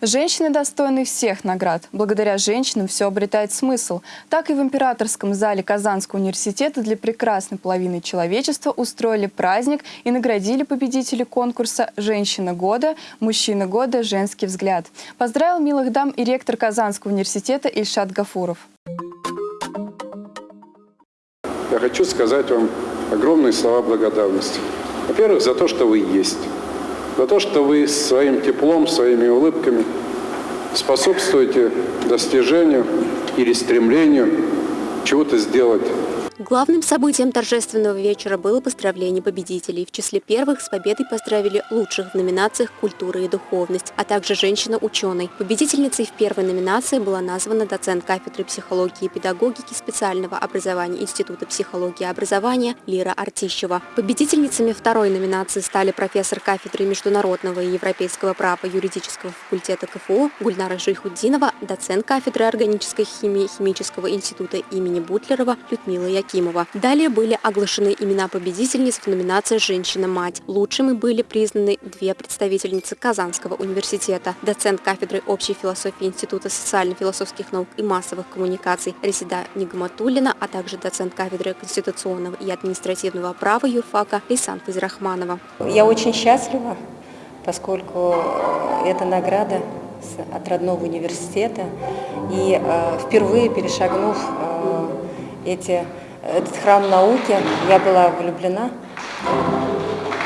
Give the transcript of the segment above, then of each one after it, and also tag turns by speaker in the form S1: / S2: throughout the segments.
S1: Женщины достойны всех наград. Благодаря женщинам все обретает смысл. Так и в императорском зале Казанского университета для прекрасной половины человечества устроили праздник и наградили победителей конкурса «Женщина года», «Мужчина года», «Женский взгляд». Поздравил милых дам и ректор Казанского университета Ильшат Гафуров.
S2: Я хочу сказать вам огромные слова благодарности. Во-первых, за то, что вы есть. За то, что вы своим теплом, своими улыбками способствуете достижению или стремлению чего-то сделать
S3: Главным событием торжественного вечера было поздравление победителей. В числе первых с победой поздравили лучших в номинациях «Культура и духовность», а также женщина-ученый. Победительницей в первой номинации была названа доцент кафедры психологии и педагогики специального образования Института психологии и образования Лира Артищева. Победительницами второй номинации стали профессор кафедры международного и европейского права юридического факультета КФУ Гульнара Жейхуддинова, доцент кафедры органической химии Химического института имени Бутлерова Людмила Якимова. Акимова. Далее были оглашены имена победительниц в номинации «Женщина-мать». Лучшими были признаны две представительницы Казанского университета. Доцент кафедры общей философии Института социально-философских наук и массовых коммуникаций Ресида Нигматуллина, а также доцент кафедры конституционного и административного права юрфака Лейсан Фазирахманова.
S4: Я очень счастлива, поскольку эта награда от родного университета и э, впервые перешагнув э, эти этот храм науки. Я была влюблена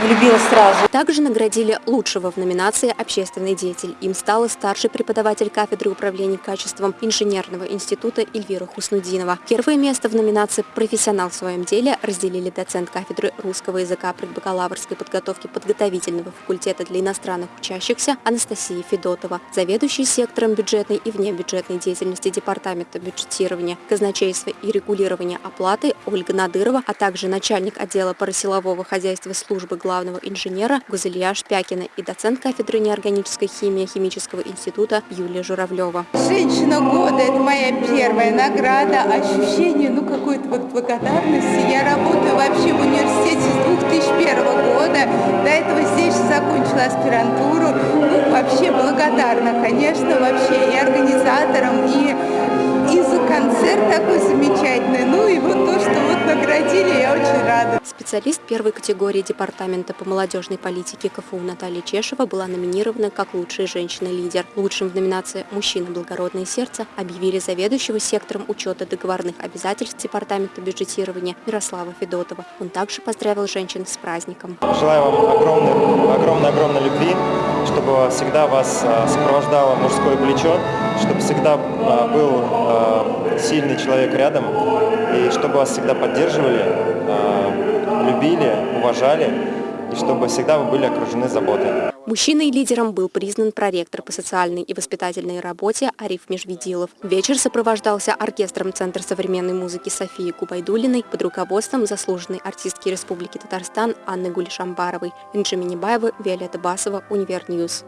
S4: влюбилась сразу.
S3: Также наградили лучшего в номинации «Общественный деятель». Им стала старший преподаватель кафедры управления качеством инженерного института Эльвира Хуснудинова. Первое место в номинации «Профессионал в своем деле» разделили доцент кафедры русского языка предбакалаврской подготовки подготовительного факультета для иностранных учащихся Анастасия Федотова, заведующий сектором бюджетной и внебюджетной деятельности Департамента бюджетирования, казначейства и регулирования оплаты Ольга Надырова, а также начальник отдела парасилового хозяйства службы главного главного инженера Гузелья Шпякина и доцент кафедры неорганической химии Химического института Юлия Журавлева.
S5: Женщина года – это моя первая награда, ощущение, ну, какой-то вот благодарности. Я работаю вообще в университете с 2001 года, до этого здесь закончила аспирантуру. Ну, вообще благодарна, конечно, вообще и организаторам, и, и за концерт такой замечательный, ну, и вот то, что вот наградили, очень рада.
S3: Специалист первой категории Департамента по молодежной политике КФУ Наталья Чешева была номинирована как лучшая женщина-лидер. Лучшим в номинации «Мужчина. Благородное сердце» объявили заведующего сектором учета договорных обязательств Департамента бюджетирования Мирослава Федотова. Он также поздравил женщин с праздником.
S6: Желаю вам огромной, огромной, огромной любви, всегда вас а, сопровождало мужское плечо, чтобы всегда а, был а, сильный человек рядом, и чтобы вас всегда поддерживали, любили, уважали, и чтобы всегда вы были окружены заботой.
S3: Мужчиной-лидером был признан проректор по социальной и воспитательной работе Ариф Межведилов. Вечер сопровождался оркестром Центра современной музыки Софии Губайдулиной под руководством заслуженной артистки Республики Татарстан Анны Гулишамбаровой, Инжи Минибаева, Виолетта Басова, Универ News.